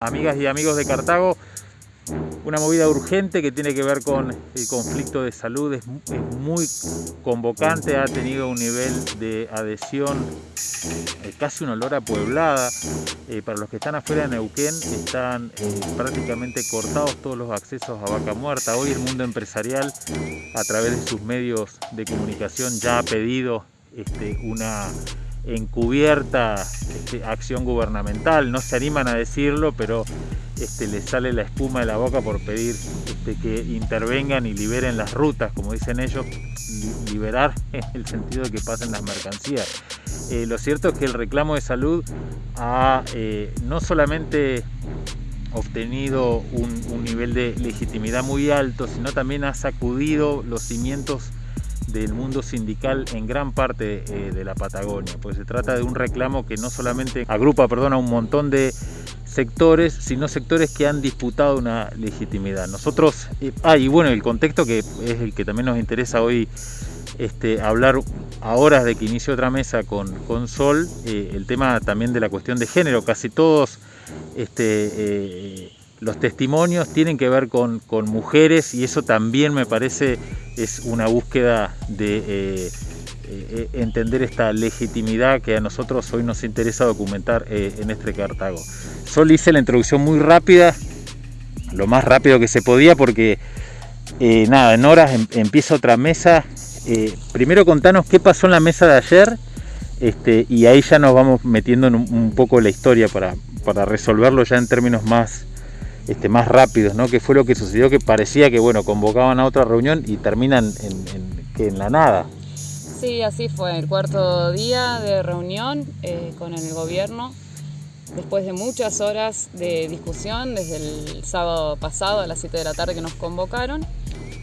Amigas y amigos de Cartago, una movida urgente que tiene que ver con el conflicto de salud, es, muy convocante, ha tenido un nivel de adhesión eh, casi un olor a pueblada. Eh, para los que están afuera de Neuquén están eh, prácticamente cortados todos los accesos a Vaca Muerta. Hoy el mundo empresarial a través de sus medios de comunicación ya ha pedido este, una encubierta este, acción gubernamental, no se animan a decirlo, pero este, les sale la espuma de la boca por pedir este, que intervengan y liberen las rutas, como dicen ellos, liberar en el sentido de que pasen las mercancías. Eh, lo cierto es que el reclamo de salud ha eh, no solamente obtenido un, un nivel de legitimidad muy alto, sino también ha sacudido los cimientos del mundo sindical en gran parte eh, de la Patagonia, pues se trata de un reclamo que no solamente agrupa perdón, a un montón de sectores, sino sectores que han disputado una legitimidad. Nosotros, eh, ah, y bueno, el contexto que es el que también nos interesa hoy este, hablar a horas de que inicie otra mesa con, con Sol, eh, el tema también de la cuestión de género, casi todos este, los testimonios tienen que ver con, mujeres y eso también me parece es una búsqueda de eh, eh, entender esta legitimidad que a nosotros hoy nos interesa documentar eh, en este Cartago. Solo hice la introducción muy rápida, lo más rápido que se podía porque nada, en horas em, empieza otra mesa. primero contanos qué pasó en la mesa de ayer este, y ahí ya nos vamos metiendo en un, poco la historia para, para resolverlo ya en términos más, este, más rápidos, ¿no? Que fue lo que sucedió, que parecía que, bueno, convocaban a otra reunión y terminan en, en, la nada. Sí, así fue, el cuarto día de reunión eh, con el gobierno, después de muchas horas de discusión, desde el sábado pasado a las 7 de la tarde que nos convocaron,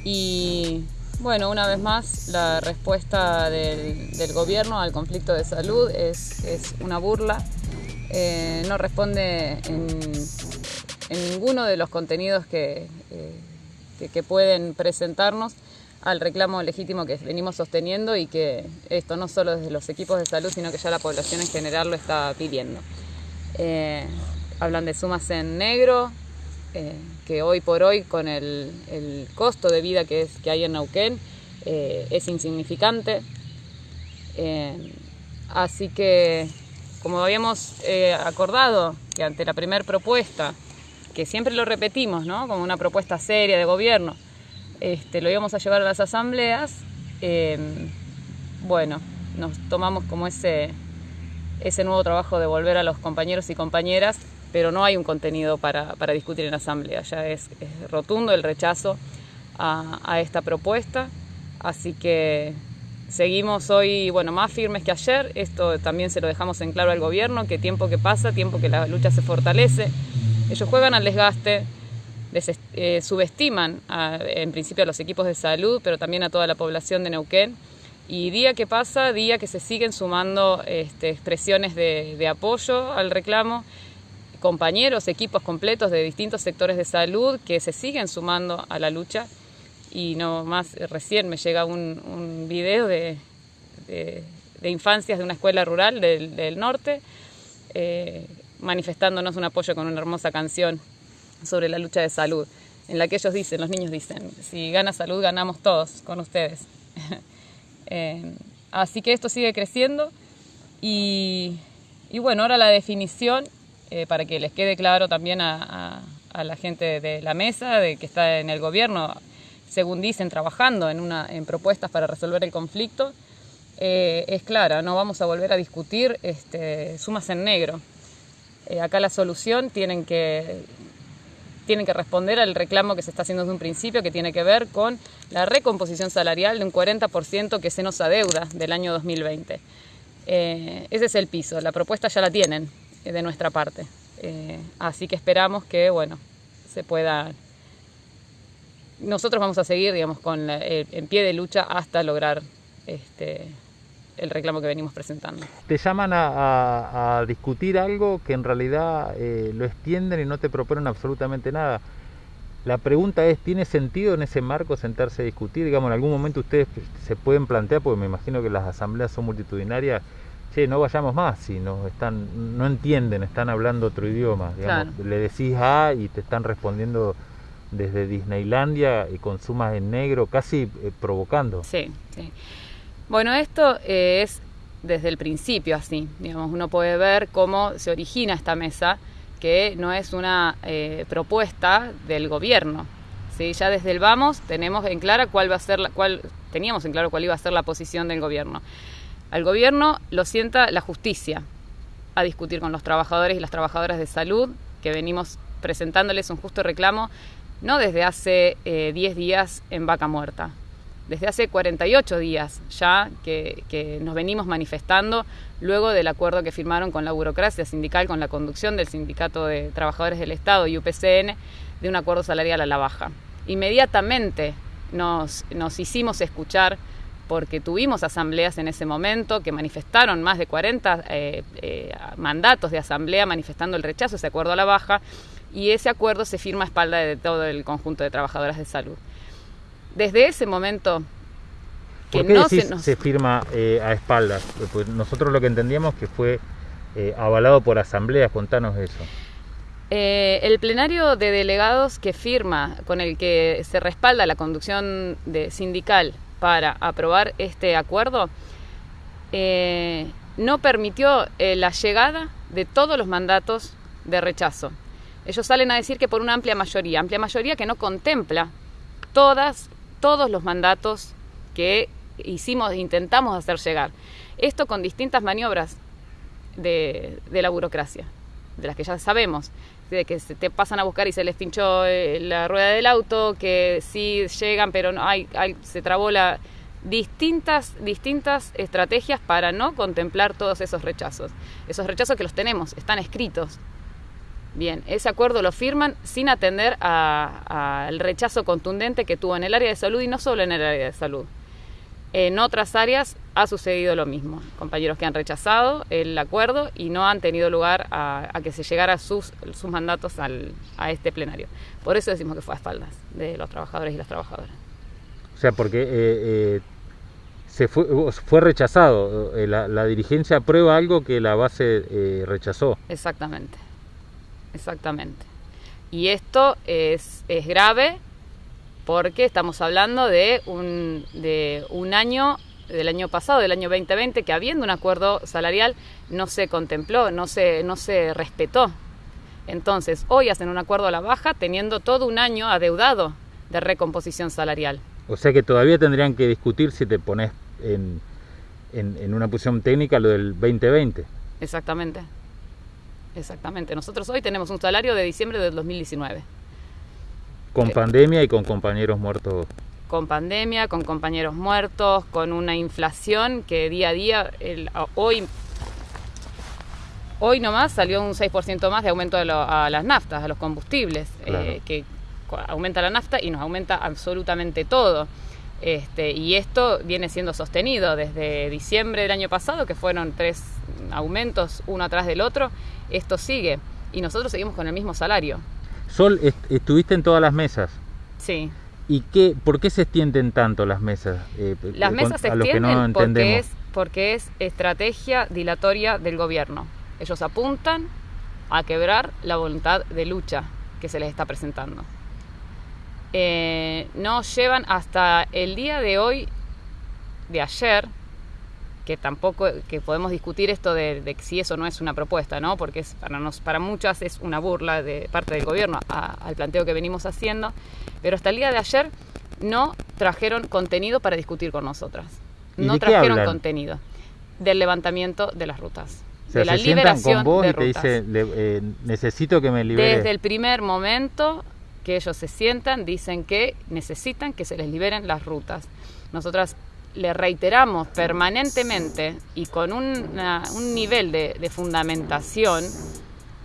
y bueno, una vez más, la respuesta del, gobierno al conflicto de salud es, es una burla, eh, no responde en en ninguno de los contenidos eh, que, que, pueden presentarnos al reclamo legítimo que venimos sosteniendo y que esto no solo desde los equipos de salud, sino que ya la población en general lo está pidiendo. Eh, hablan de sumas en negro, eh, que hoy por hoy con el, el, costo de vida que, es, que hay en Neuquén es insignificante. así que, como habíamos acordado, que ante la primera propuesta que siempre lo repetimos, ¿no? Como una propuesta seria de gobierno, este, lo íbamos a llevar a las asambleas, em, bueno, nos tomamos como ese, ese nuevo trabajo de volver a los compañeros y compañeras, pero no hay un contenido para, discutir en asamblea, ya es, rotundo el rechazo a, a esta propuesta, así que seguimos hoy, bueno, más firmes que ayer, esto también se lo dejamos en claro al gobierno, que tiempo que pasa, tiempo que la lucha se fortalece, ellos juegan al desgaste, eh, subestiman en principio a los equipos de salud, pero también a toda la población de Neuquén. Y día que pasa, día que se siguen sumando este, expresiones de, apoyo al reclamo, compañeros, equipos completos de distintos sectores de salud que se siguen sumando a la lucha. Y no más, recién me llega un, video de, infancias de una escuela rural del, norte. Eh, manifestándonos un apoyo con una hermosa canción sobre la lucha de salud, en la que ellos dicen, los niños dicen, si gana salud ganamos todos con ustedes. Eh, así que esto sigue creciendo y, bueno, ahora la definición, eh, para que les quede claro también a, la gente de la mesa, de que está en el gobierno, según dicen, trabajando en, una, en propuestas para resolver el conflicto, eh, es clara, no vamos a volver a discutir este, sumas en negro. Eh, acá la solución tienen que, tienen que responder al reclamo que se está haciendo desde un principio, que tiene que ver con la recomposición salarial de un 40% que se nos adeuda del año 2020. Eh, ese es el piso, la propuesta ya la tienen eh, de nuestra parte. así que esperamos que, bueno, se pueda... Nosotros vamos a seguir, digamos, con en pie de lucha hasta lograr este, el reclamo que venimos presentando. Te llaman a, discutir algo que en realidad eh, lo extienden y no te proponen absolutamente nada. La pregunta es, ¿tiene sentido en ese marco sentarse a discutir? Digamos, en algún momento ustedes se pueden plantear, porque me imagino que las asambleas son multitudinarias, che, no vayamos más, si no, están, no entienden, están hablando otro idioma. Le decís A y te están respondiendo desde Disneylandia y con sumas en negro, casi eh, provocando. Sí, sí. Bueno, esto eh, es desde el principio así. Digamos, uno puede ver cómo se origina esta mesa, que no es una eh, propuesta del gobierno. ¿sí? Ya desde el vamos tenemos en clara cuál va a ser la, cuál, teníamos en claro cuál iba a ser la posición del gobierno. Al gobierno lo sienta la justicia a discutir con los trabajadores y las trabajadoras de salud, que venimos presentándoles un justo reclamo no desde hace 10 eh, días en Vaca Muerta, desde hace 48 días ya que, nos venimos manifestando luego del acuerdo que firmaron con la burocracia sindical, con la conducción del Sindicato de Trabajadores del Estado y UPCN, de un acuerdo salarial a la baja. Inmediatamente nos, hicimos escuchar porque tuvimos asambleas en ese momento que manifestaron más de 40 eh, eh, mandatos de asamblea manifestando el rechazo a ese acuerdo a la baja y ese acuerdo se firma a espalda de todo el conjunto de trabajadoras de salud. Desde ese momento que ¿Por qué no se, se, firma eh, a espaldas? Pues nosotros lo que entendíamos que fue eh, avalado por asambleas, contanos eso. Eh, el plenario de delegados que firma, con el que se respalda la conducción de sindical para aprobar este acuerdo, no permitió la llegada de todos los mandatos de rechazo. Ellos salen a decir que por una amplia mayoría, amplia mayoría que no contempla todas, todos los mandatos que hicimos, intentamos hacer llegar. Esto con distintas maniobras de, la burocracia, de las que ya sabemos, de que se te pasan a buscar y se les pinchó eh, la rueda del auto, que sí llegan, pero no hay, se trabó la distintas distintas estrategias para no contemplar todos esos rechazos. Esos rechazos que los tenemos, están escritos, Bien, ese acuerdo lo firman sin atender al rechazo contundente que tuvo en el área de salud y no solo en el área de salud. En otras áreas ha sucedido lo mismo. Compañeros que han rechazado el acuerdo y no han tenido lugar a, que se llegara sus, sus mandatos a este plenario. Por eso decimos que fue a espaldas de los trabajadores y las trabajadoras. O sea, porque eh, eh, se fue, fue rechazado. Eh, la, la, dirigencia aprueba algo que la base rechazó. Exactamente exactamente. Y esto es, es grave porque estamos hablando de un, de un año del año pasado, del año 2020, que habiendo un acuerdo salarial no se contempló, no se, no se respetó. Entonces, hoy hacen un acuerdo a la baja teniendo todo un año adeudado de recomposición salarial. O sea que todavía tendrían que discutir si te pones en, en, en una posición técnica lo del 2020. Exactamente. Exactamente. Nosotros hoy tenemos un salario de diciembre del 2019. Con pandemia y con compañeros muertos. Con pandemia, con compañeros muertos, con una inflación que día a día, hoy, hoy nomás salió un 6% más de aumento a las naftas, a los combustibles, eh, que aumenta la nafta y nos aumenta absolutamente todo. Este, y esto viene siendo sostenido desde diciembre del año pasado, que fueron tres aumentos uno atrás del otro, esto sigue y nosotros seguimos con el mismo salario. Sol, estuviste en todas las mesas. Sí. ¿Y qué, por qué se extienden tanto las mesas? Eh, las mesas se extienden porque, es, porque es estrategia dilatoria del gobierno. Ellos apuntan a quebrar la voluntad de lucha que se les está presentando. Eh, no llevan hasta el día de hoy, de ayer, que tampoco que podemos discutir esto de, si eso no es una propuesta, ¿no? Porque es, para, nos, para muchas es una burla de parte del gobierno al planteo que venimos haciendo, pero hasta el día de ayer no trajeron contenido para discutir con nosotras. No trajeron contenido del levantamiento de las rutas. de la liberación con vos y te dice, eh, necesito que me libere. Desde el primer momento que ellos se sientan, dicen que necesitan que se les liberen las rutas. Nosotras le reiteramos permanentemente y con un nivel de, fundamentación,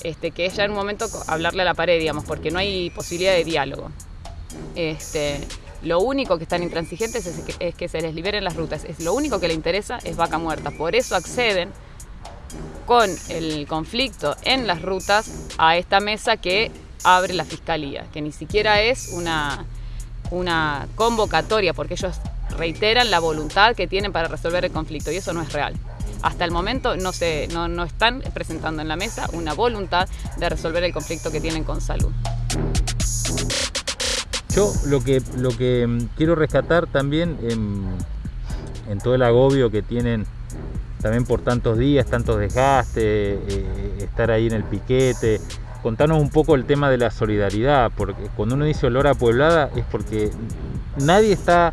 este, que es ya en un momento hablarle a la pared, digamos, porque no hay posibilidad de diálogo. Este, lo único que están intransigentes es que, es que se les liberen las rutas. Es, lo único que le interesa es vaca muerta. Por eso acceden con el conflicto en las rutas a esta mesa que abre la fiscalía, que ni siquiera es una, una convocatoria, porque ellos reiteran la voluntad que tienen para resolver el conflicto y eso no es real. hasta el momento no, se, no, no están presentando en la mesa una voluntad de resolver el conflicto que tienen con salud. Yo lo que, lo que mm, quiero rescatar también en, en todo el agobio que tienen también por tantos días, tantos desgastes, eh, estar ahí en el piquete. Contanos un poco el tema de la solidaridad, porque cuando uno dice olor a pueblada es porque nadie está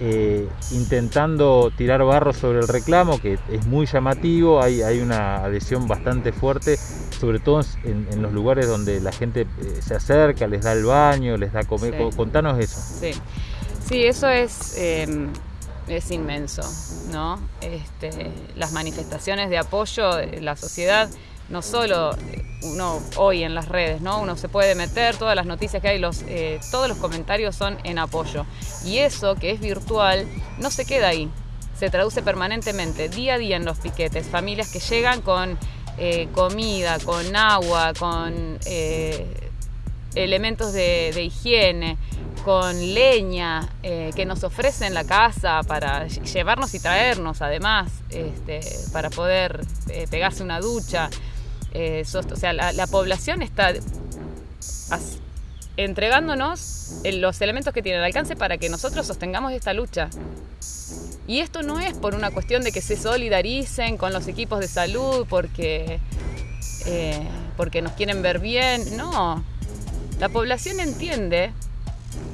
eh, intentando tirar barro sobre el reclamo, que es muy llamativo, hay, hay una adhesión bastante fuerte, sobre todo en, los lugares donde la gente eh, se acerca, les da el baño, les da comer. Contanos eso. Sí, sí eso es em, es inmenso, ¿no? Este, las manifestaciones de apoyo de la sociedad, no solo uno hoy en las redes, ¿no? Uno se puede meter, todas las noticias que hay, los, eh, todos los comentarios son en apoyo. Y eso que es virtual no se queda ahí, se traduce permanentemente, día a día en los piquetes, familias que llegan con eh, comida, con agua, con eh, elementos de higiene con leña que eh, nos ofrecen la casa para llevarnos y traernos además, este, para poder eh, pegarse una ducha. Eh, o sea, la, población está entregándonos los elementos que tiene al alcance para que nosotros sostengamos esta lucha. Y esto no es por una cuestión de que se solidaricen con los equipos de salud porque, porque nos quieren ver bien, no. La población entiende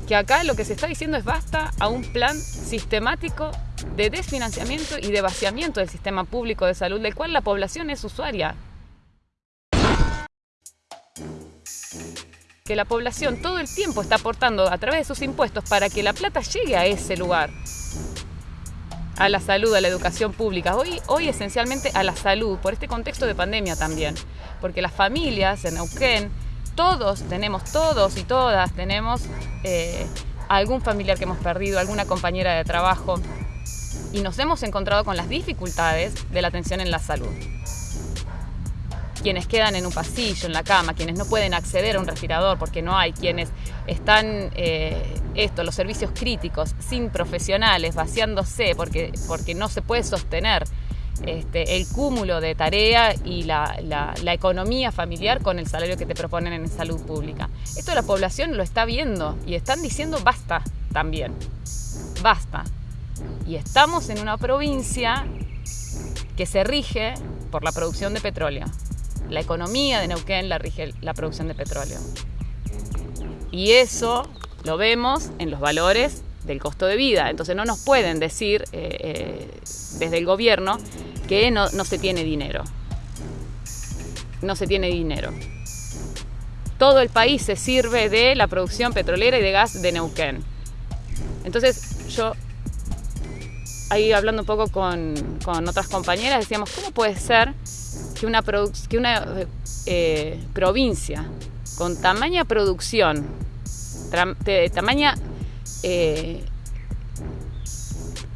que acá lo que se está diciendo es basta a un plan sistemático de desfinanciamiento y de vaciamiento del sistema público de salud, del cual la población es usuaria. Que la población todo el tiempo está aportando a través de sus impuestos para que la plata llegue a ese lugar, a la salud, a la educación pública, hoy, hoy esencialmente a la salud, por este contexto de pandemia también, porque las familias en Neuquén, todos tenemos, todos y todas tenemos eh, algún familiar que hemos perdido, alguna compañera de trabajo. Y nos hemos encontrado con las dificultades de la atención en la salud. Quienes quedan en un pasillo, en la cama, quienes no pueden acceder a un respirador porque no hay, quienes están, eh, esto, los servicios críticos, sin profesionales, vaciándose porque, porque no se puede sostener este, el cúmulo de tarea y la, economía familiar con el salario que te proponen en salud pública. Esto la población lo está viendo y están diciendo basta también, basta. Y estamos en una provincia que se rige por la producción de petróleo. La economía de Neuquén la rige la producción de petróleo. Y eso lo vemos en los valores del costo de vida. Entonces no nos pueden decir eh, eh, desde el gobierno que no, se tiene dinero. No se tiene dinero. Todo el país se sirve de la producción petrolera y de gas de Neuquén. Entonces yo, ahí hablando un poco con, otras compañeras, decíamos, ¿cómo puede ser que una, que una eh, provincia con tamaña producción, de tamaña eh,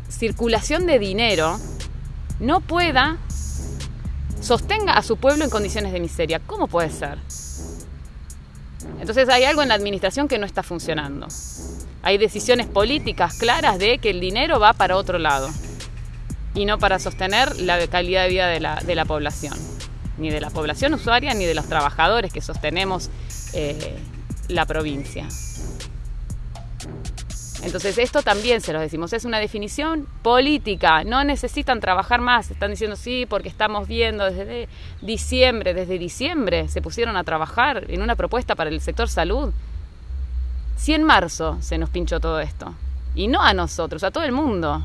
circulación de dinero, no pueda, sostenga a su pueblo en condiciones de miseria. ¿Cómo puede ser? Entonces hay algo en la administración que no está funcionando. Hay decisiones políticas claras de que el dinero va para otro lado y no para sostener la calidad de vida de la, población, ni de la población usuaria ni de los trabajadores que sostenemos eh, la provincia. Entonces esto también se lo decimos, es una definición política, no necesitan trabajar más, están diciendo sí porque estamos viendo desde diciembre, desde diciembre se pusieron a trabajar en una propuesta para el sector salud. Si en marzo se nos pinchó todo esto, y no a nosotros, a todo el mundo.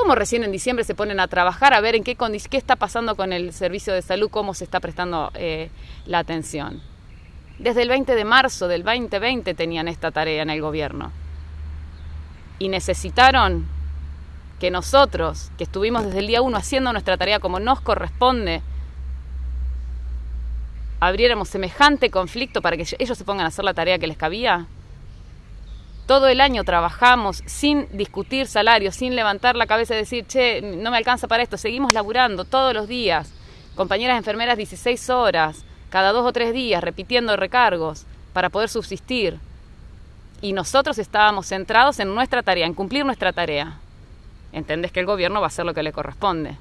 ¿Cómo recién en diciembre se ponen a trabajar a ver en qué, qué está pasando con el servicio de salud, cómo se está prestando eh, la atención? Desde el 20 de marzo del 2020 tenían esta tarea en el gobierno. Y necesitaron que nosotros, que estuvimos desde el día 1 haciendo nuestra tarea como nos corresponde, abriéramos semejante conflicto para que ellos se pongan a hacer la tarea que les cabía. Todo el año trabajamos sin discutir salarios, sin levantar la cabeza y decir, che, no me alcanza para esto. Seguimos laburando todos los días. Compañeras enfermeras 16 horas, cada dos o tres días repitiendo recargos para poder subsistir. Y nosotros estábamos centrados en nuestra tarea, en cumplir nuestra tarea. entendés que el gobierno va a hacer lo que le corresponde.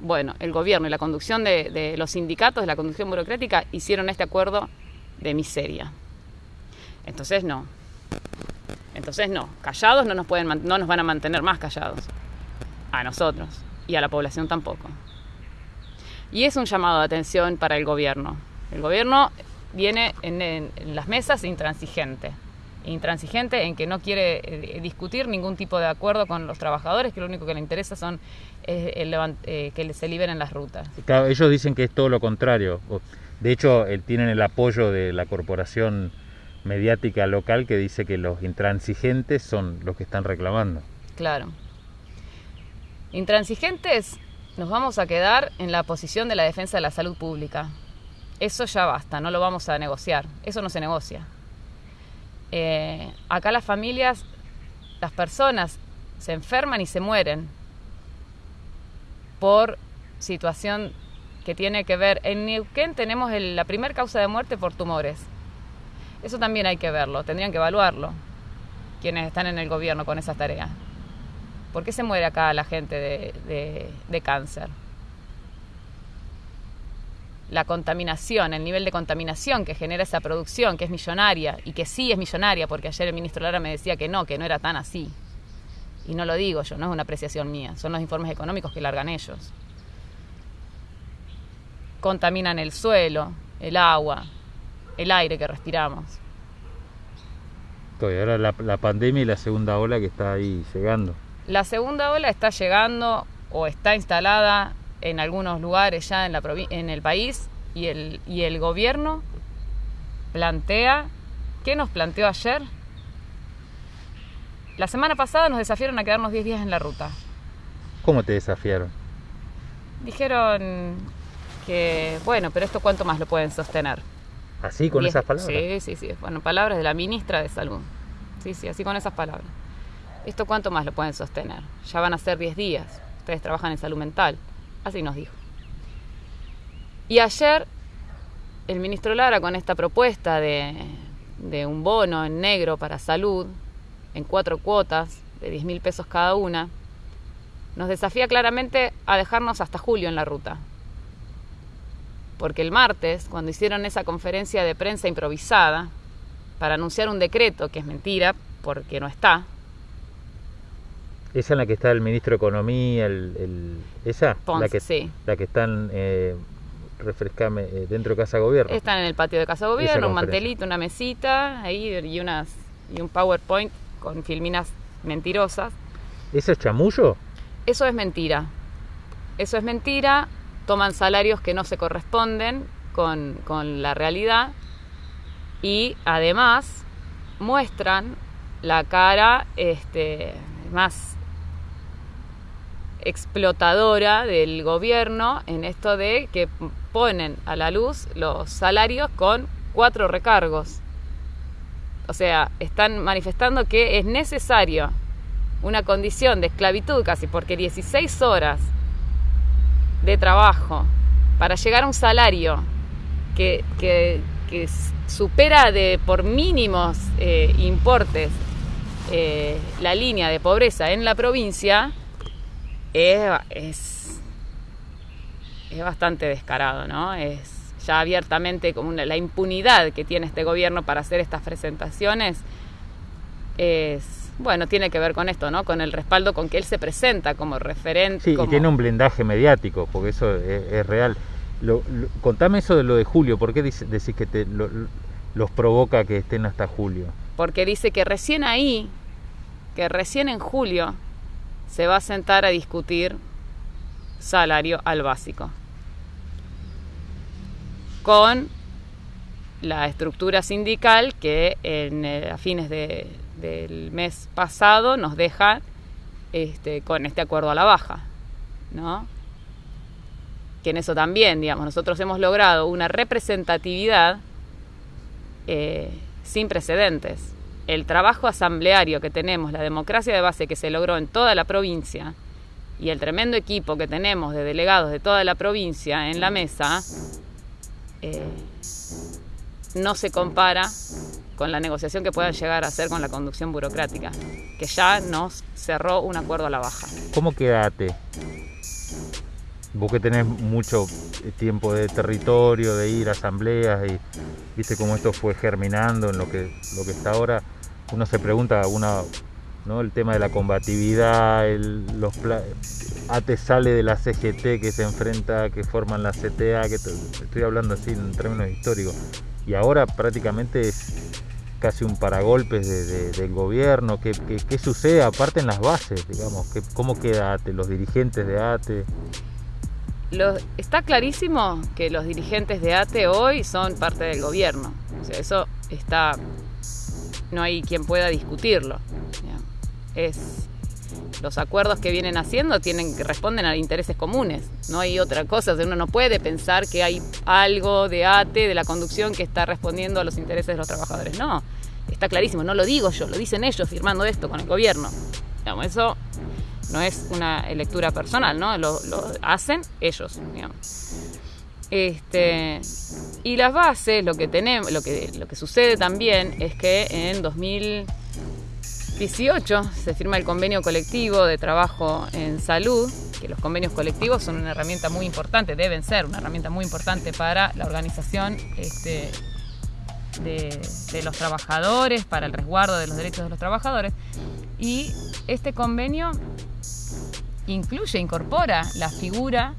Bueno, el gobierno y la conducción de, de los sindicatos, de la conducción burocrática, hicieron este acuerdo de miseria. Entonces no. Entonces no. Callados no nos, pueden, no nos van a mantener más callados. A nosotros. Y a la población tampoco. Y es un llamado de atención para el gobierno. El gobierno viene en, las mesas intransigente. Intransigente en que no quiere eh, discutir ningún tipo de acuerdo con los trabajadores, que lo único que le interesa son eh, el, eh, que se liberen las rutas. Claro, ellos dicen que es todo lo contrario. De hecho, tienen el apoyo de la corporación mediática local que dice que los intransigentes son los que están reclamando. Claro. Intransigentes nos vamos a quedar en la posición de la defensa de la salud pública. Eso ya basta, no lo vamos a negociar. Eso no se negocia. Eh, acá las familias, las personas se enferman y se mueren por situación que tiene que ver. En Neuquén tenemos el, la primera causa de muerte por tumores. Eso también hay que verlo, tendrían que evaluarlo quienes están en el gobierno con esas tareas. ¿Por qué se muere acá la gente de, de, de cáncer? La contaminación, el nivel de contaminación que genera esa producción, que es millonaria, y que sí es millonaria, porque ayer el ministro Lara me decía que no, que no era tan así. Y no lo digo yo, no es una apreciación mía, son los informes económicos que largan ellos. Contaminan el suelo, el agua, el aire que respiramos. Y ahora la, la, pandemia y la segunda ola que está ahí llegando. La segunda ola está llegando o está instalada en algunos lugares ya en, la en el país y el, y el gobierno plantea, ¿qué nos planteó ayer? La semana pasada nos desafiaron a quedarnos 10 días en la ruta. ¿Cómo te desafiaron? Dijeron que, bueno, pero esto cuánto más lo pueden sostener. ¿Así, con esas palabras? Sí, sí, sí. Bueno, palabras de la ministra de Salud. Sí, sí, así con esas palabras. ¿Esto cuánto más lo pueden sostener? Ya van a ser 10 días. Ustedes trabajan en salud mental. Así nos dijo. Y ayer, el ministro Lara, con esta propuesta de, de un bono en negro para salud, en cuatro cuotas de 10 mil pesos cada una, nos desafía claramente a dejarnos hasta julio en la ruta porque el martes, cuando hicieron esa conferencia de prensa improvisada para anunciar un decreto, que es mentira, porque no está. ¿Esa en la que está el ministro de Economía, el, el esa? Ponce, la que, sí. La que están, eh, refrescame, eh, dentro de Casa Gobierno. Están en el patio de Casa Gobierno, un mantelito, una mesita, ahí y, unas, y un PowerPoint con filminas mentirosas. ¿Eso es chamullo? Eso es mentira. Eso es mentira toman salarios que no se corresponden con, con la realidad y además muestran la cara este, más explotadora del gobierno en esto de que ponen a la luz los salarios con cuatro recargos. O sea, están manifestando que es necesario una condición de esclavitud casi, porque 16 horas de trabajo para llegar a un salario que, que, que supera de por mínimos eh, importes eh, la línea de pobreza en la provincia, es, es, bastante descarado, ¿no? Es ya abiertamente como una, la impunidad que tiene este gobierno para hacer estas presentaciones es bueno, tiene que ver con esto, ¿no? Con el respaldo con que él se presenta como referente. Sí, como... y tiene un blindaje mediático, porque eso es, es real. Lo, lo, contame eso de lo de julio, ¿por qué dice, decís que te, lo, los provoca que estén hasta julio? Porque dice que recién ahí, que recién en julio, se va a sentar a discutir salario al básico. Con la estructura sindical que en, eh, a fines de, del mes pasado nos deja este, con este acuerdo a la baja, ¿no? Que en eso también, digamos, nosotros hemos logrado una representatividad eh, sin precedentes. El trabajo asambleario que tenemos, la democracia de base que se logró en toda la provincia y el tremendo equipo que tenemos de delegados de toda la provincia en la mesa, eh, no se compara con la negociación que puedan llegar a hacer con la conducción burocrática, que ya nos cerró un acuerdo a la baja. ¿Cómo quedaste? Vos que tenés mucho tiempo de territorio, de ir a asambleas y viste cómo esto fue germinando en lo que, lo que está ahora, uno se pregunta, ¿no? el tema de la combatividad, el, los ATE sale de la CGT que se enfrenta, que forman la CTA, que estoy hablando así en términos históricos, y ahora prácticamente es casi un paragolpes del gobierno, ¿Qué, qué, sucede aparte en las bases, digamos, cómo queda ATE, los dirigentes de ATE está clarísimo que los dirigentes de ATE hoy son parte del gobierno. O sea, eso está. No hay quien pueda discutirlo. Es. Los acuerdos que vienen haciendo tienen responden a intereses comunes. No hay otra cosa. uno no puede pensar que hay algo de ATE, de la conducción, que está respondiendo a los intereses de los trabajadores. No, clarísimo. No lo digo yo, lo dicen ellos firmando esto con el gobierno. Eso no es una lectura personal, ¿no? Lo, hacen ellos, Este, y las bases, lo que tenemos, lo que, lo que sucede también es que en 2018 se firma el convenio colectivo de trabajo en salud, que los convenios colectivos son una herramienta muy importante, deben ser una herramienta muy importante para la organización este, de, los trabajadores, para el resguardo de los derechos de los trabajadores. Y este convenio incluye, incorpora la figura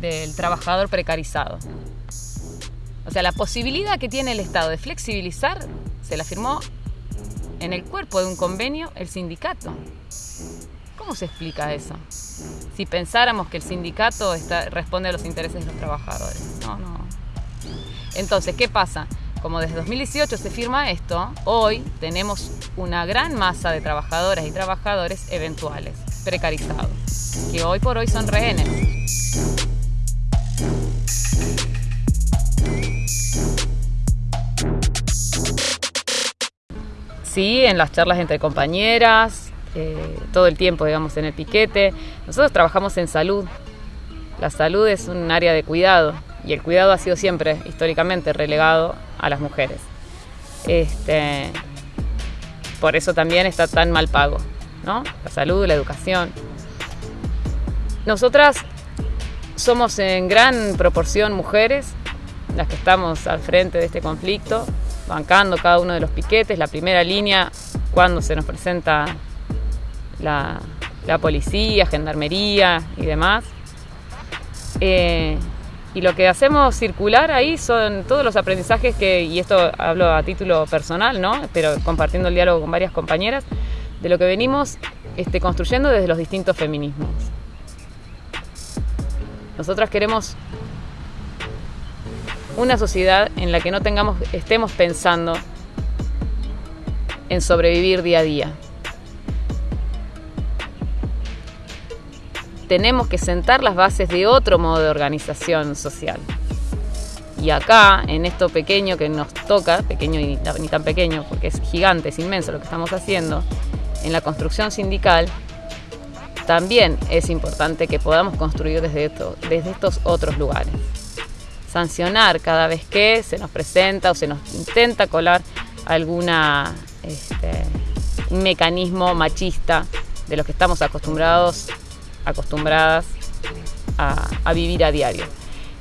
del trabajador precarizado. O sea, la posibilidad que tiene el Estado de flexibilizar se la firmó en el cuerpo de un convenio el sindicato. ¿Cómo se explica eso? Si pensáramos que el sindicato responde a los intereses de los trabajadores. No, no. Entonces, ¿qué pasa? Como desde 2018 se firma esto, hoy tenemos una gran masa de trabajadoras y trabajadores eventuales precarizados, que hoy por hoy son rehenes. Sí, en las charlas entre compañeras, eh, todo el tiempo, digamos, en el piquete. Nosotros trabajamos en salud. La salud es un área de cuidado y el cuidado ha sido siempre, históricamente, relegado a las mujeres. Este, por eso también está tan mal pago. La salud, la educación. Nosotras somos en gran proporción mujeres las que estamos al frente de este conflicto, bancando cada uno de los piquetes, la primera línea cuando se nos presenta la, policía, gendarmería y demás. Eh, y lo que hacemos circular ahí son todos los aprendizajes que, y esto hablo a título personal, ¿no? pero compartiendo el diálogo con varias compañeras, de lo que venimos este, construyendo desde los distintos feminismos. Nosotras queremos una sociedad en la que no tengamos, estemos pensando en sobrevivir día a día. Tenemos que sentar las bases de otro modo de organización social. Y acá, en esto pequeño que nos toca, pequeño y ni tan pequeño, porque es gigante, es inmenso lo que estamos haciendo, en la construcción sindical, también es importante que podamos construir desde, estos otros lugares. Sancionar cada vez que se nos presenta o se nos intenta colar alguna este, mecanismo machista de los que estamos acostumbrados, acostumbradas a, vivir a diario.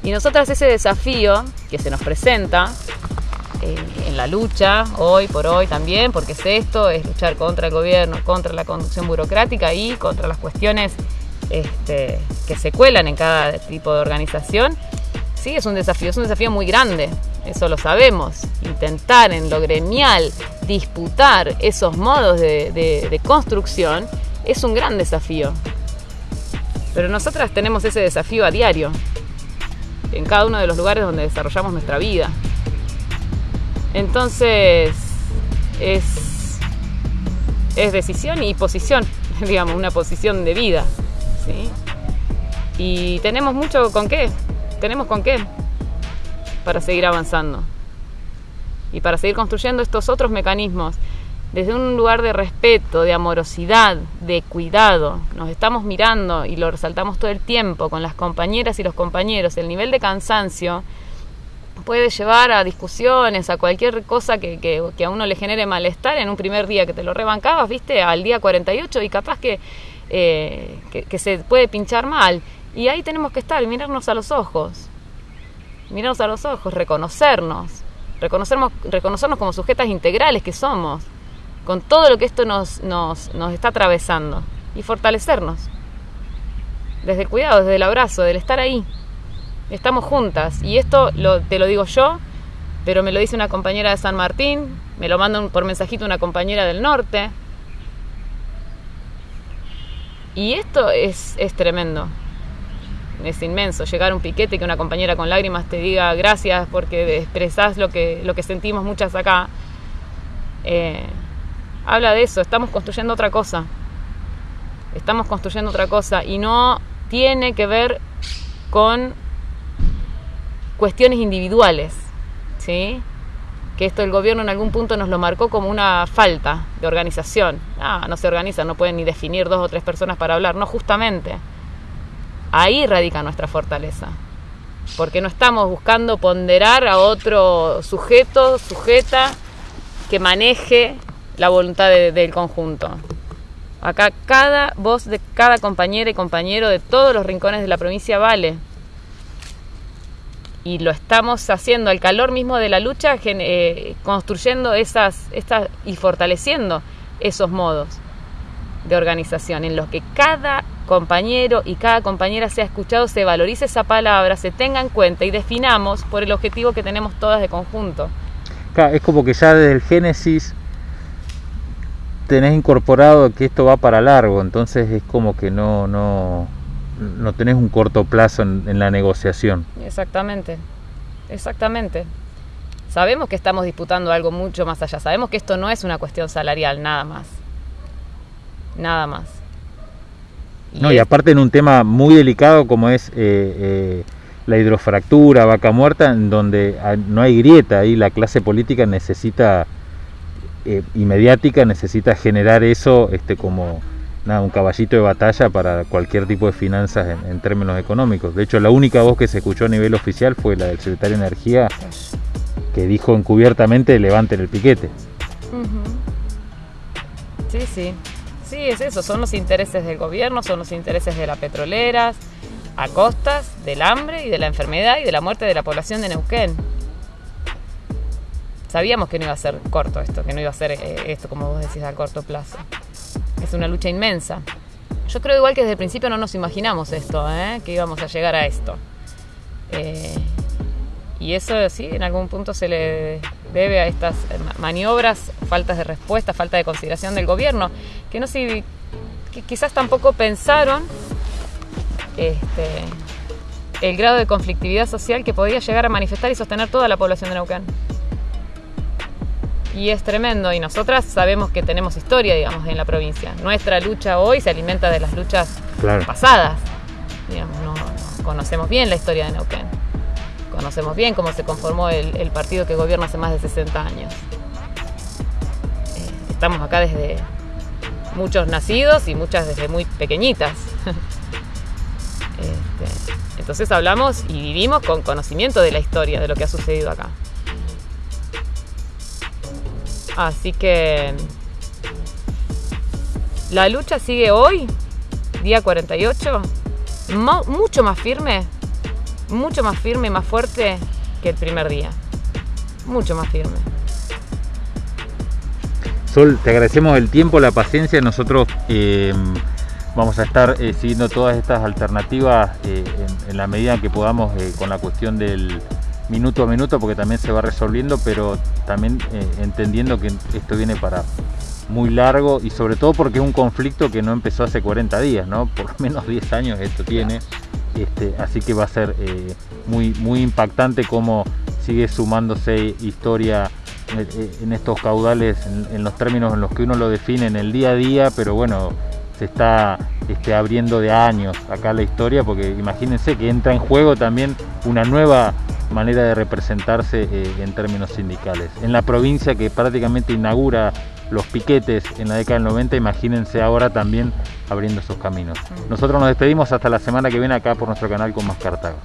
Y nosotras ese desafío que se nos presenta eh, en la lucha, hoy por hoy también, porque es esto, es luchar contra el gobierno, contra la conducción burocrática y contra las cuestiones este, que se cuelan en cada tipo de organización. Sí, es un desafío, es un desafío muy grande, eso lo sabemos. Intentar en lo gremial disputar esos modos de construcción es un gran desafío. Pero nosotras tenemos ese desafío a diario, en cada uno de los lugares donde desarrollamos nuestra vida. Entonces, es, es decisión y posición, digamos, una posición de vida. ¿sí? Y tenemos mucho con qué, tenemos con qué para seguir avanzando y para seguir construyendo estos otros mecanismos desde un lugar de respeto, de amorosidad, de cuidado. Nos estamos mirando y lo resaltamos todo el tiempo con las compañeras y los compañeros. El nivel de cansancio puede llevar a discusiones, a cualquier cosa que, que, a uno le genere malestar en un primer día que te lo rebancabas, viste, al día 48 y capaz que, eh, que, se puede pinchar mal. Y ahí tenemos que estar, mirarnos a los ojos, mirarnos a los ojos, reconocernos, reconocernos, reconocernos como sujetas integrales que somos, con todo lo que esto nos, nos, está atravesando y fortalecernos. Desde el cuidado, desde el abrazo, del estar ahí estamos juntas. Y esto te lo digo yo, pero me lo dice una compañera de San Martín, me lo manda por mensajito una compañera del norte. Y esto es, es tremendo, es inmenso. Llegar a un piquete que una compañera con lágrimas te diga gracias porque expresás lo que, lo que sentimos muchas acá. Eh, habla de eso, estamos construyendo otra cosa. Estamos construyendo otra cosa y no tiene que ver con cuestiones individuales, ¿sí? que esto el gobierno en algún punto nos lo marcó como una falta de organización. Ah, no se organizan, no pueden ni definir dos o tres personas para hablar. No, justamente. Ahí radica nuestra fortaleza. Porque no estamos buscando ponderar a otro sujeto, sujeta, que maneje la voluntad del conjunto. Acá cada voz de cada compañera y compañero de todos los rincones de la provincia vale y lo estamos haciendo al calor mismo de la lucha, eh, construyendo esas, estas y fortaleciendo esos modos de organización en los que cada compañero y cada compañera sea escuchado, se valorice esa palabra, se tenga en cuenta y definamos por el objetivo que tenemos todas de conjunto. es como que ya desde el Génesis tenés incorporado que esto va para largo, entonces es como que no, no, no tenés un corto plazo en, la negociación. Exactamente, exactamente. Sabemos que estamos disputando algo mucho más allá, sabemos que esto no es una cuestión salarial, nada más. Nada más. no, y aparte en un tema muy delicado como es eh, eh, la hidrofractura, vaca muerta, en donde no hay grieta, ahí la clase política necesita, eh, y mediática necesita generar eso este, como nada, un caballito de batalla para cualquier tipo de finanzas en, términos económicos. De hecho, la única voz que se escuchó a nivel oficial fue la del secretario de Energía, que dijo encubiertamente levanten el piquete. Sí, sí. Sí, es eso, son los intereses del gobierno, son los intereses de las petroleras, a costas del hambre y de la enfermedad y de la muerte de la población de Neuquén. Sabíamos que no iba a ser corto esto, que no iba a ser eh, esto, como vos decís, a corto plazo es una lucha inmensa. Yo creo igual que desde el principio no nos imaginamos esto, ¿eh? que íbamos a llegar a esto. Eh, y eso sí, en algún punto se le debe a estas maniobras, faltas de respuesta, falta de consideración del gobierno, que no sé, quizás tampoco pensaron este, el grado de conflictividad social que podía llegar a manifestar y sostener toda la población de Neuquén y es tremendo y nosotras sabemos que tenemos historia, digamos, en la provincia. Nuestra lucha hoy se alimenta de las luchas pasadas. Digamos, no, conocemos bien la historia de Neuquén. Conocemos bien cómo se conformó el, partido que gobierna hace más de 60 años. Eh, estamos acá desde muchos nacidos y muchas desde muy pequeñitas. Este, entonces hablamos y vivimos con conocimiento de la historia, de lo que ha sucedido acá. Así que la lucha sigue hoy, día 48, mucho más firme, mucho más firme, más fuerte que el primer día. Mucho más firme. Sol, te agradecemos el tiempo, la paciencia. Nosotros eh, vamos a estar eh, siguiendo todas estas alternativas eh, en, la medida que podamos con la cuestión del, minuto a minuto porque también se va resolviendo, pero también eh, entendiendo que esto viene para muy largo y sobre todo porque es un conflicto que no empezó hace 40 días, ¿no? Por lo menos 10 años esto tiene, este, así que va a ser eh, muy, muy impactante cómo sigue sumándose historia eh, en estos caudales, en, los términos en los que uno lo define en el día a día, pero bueno, se está este, abriendo de años acá la historia, porque imagínense que entra en juego también una nueva manera de representarse eh, en términos sindicales. En la provincia que prácticamente inaugura los piquetes en la década del 90, imagínense ahora también abriendo esos caminos. Nosotros nos despedimos hasta la semana que viene acá por nuestro canal con Más Cartago.